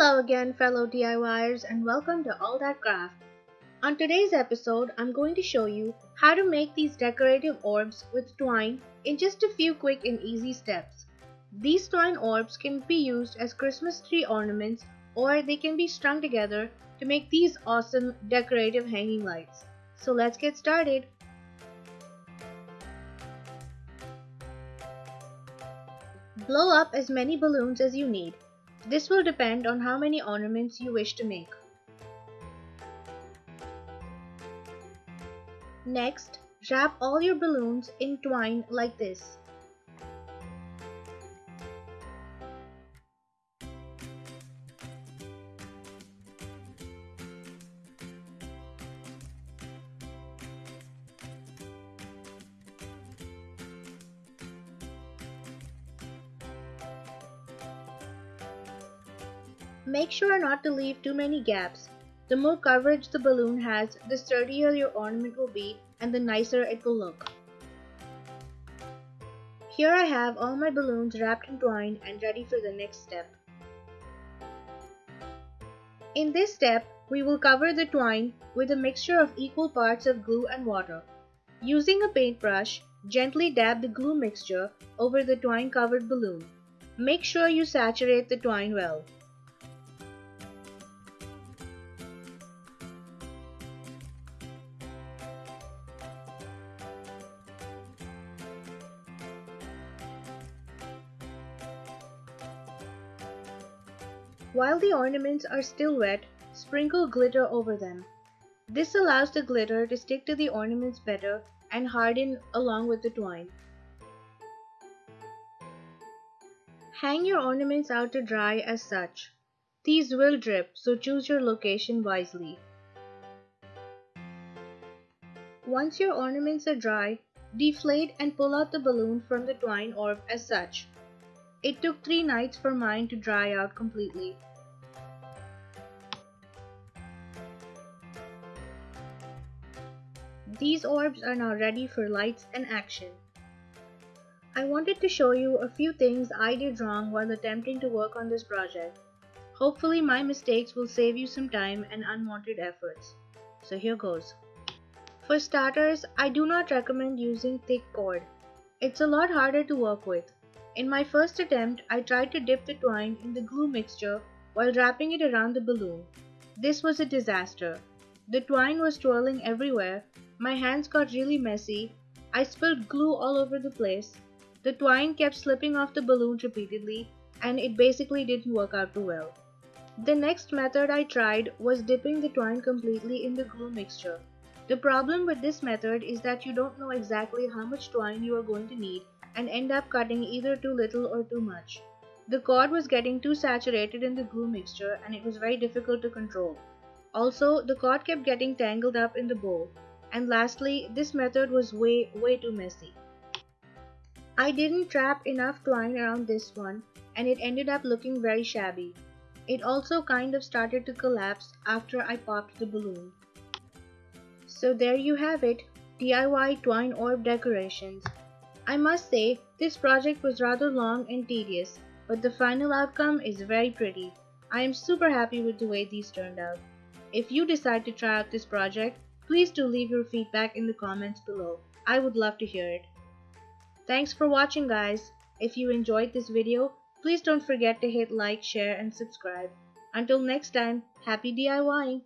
Hello again fellow DIYers and welcome to All That Craft. On today's episode, I'm going to show you how to make these decorative orbs with twine in just a few quick and easy steps. These twine orbs can be used as Christmas tree ornaments or they can be strung together to make these awesome decorative hanging lights. So let's get started. Blow up as many balloons as you need. This will depend on how many ornaments you wish to make. Next, wrap all your balloons in twine like this. Make sure not to leave too many gaps. The more coverage the balloon has, the sturdier your ornament will be and the nicer it will look. Here I have all my balloons wrapped in twine and ready for the next step. In this step, we will cover the twine with a mixture of equal parts of glue and water. Using a paintbrush, gently dab the glue mixture over the twine covered balloon. Make sure you saturate the twine well. While the ornaments are still wet, sprinkle glitter over them. This allows the glitter to stick to the ornaments better and harden along with the twine. Hang your ornaments out to dry as such. These will drip, so choose your location wisely. Once your ornaments are dry, deflate and pull out the balloon from the twine orb as such. It took three nights for mine to dry out completely. These orbs are now ready for lights and action. I wanted to show you a few things I did wrong while attempting to work on this project. Hopefully my mistakes will save you some time and unwanted efforts. So here goes. For starters, I do not recommend using thick cord. It's a lot harder to work with. In my first attempt, I tried to dip the twine in the glue mixture while wrapping it around the balloon. This was a disaster. The twine was twirling everywhere, my hands got really messy, I spilled glue all over the place, the twine kept slipping off the balloon repeatedly, and it basically didn't work out too well. The next method I tried was dipping the twine completely in the glue mixture. The problem with this method is that you don't know exactly how much twine you are going to need and end up cutting either too little or too much. The cord was getting too saturated in the glue mixture and it was very difficult to control. Also, the cord kept getting tangled up in the bowl. And lastly, this method was way, way too messy. I didn't trap enough twine around this one and it ended up looking very shabby. It also kind of started to collapse after I popped the balloon. So there you have it, DIY twine orb decorations. I must say, this project was rather long and tedious, but the final outcome is very pretty. I am super happy with the way these turned out. If you decide to try out this project, please do leave your feedback in the comments below. I would love to hear it. Thanks for watching guys. If you enjoyed this video, please don't forget to hit like, share and subscribe. Until next time, happy DIYing!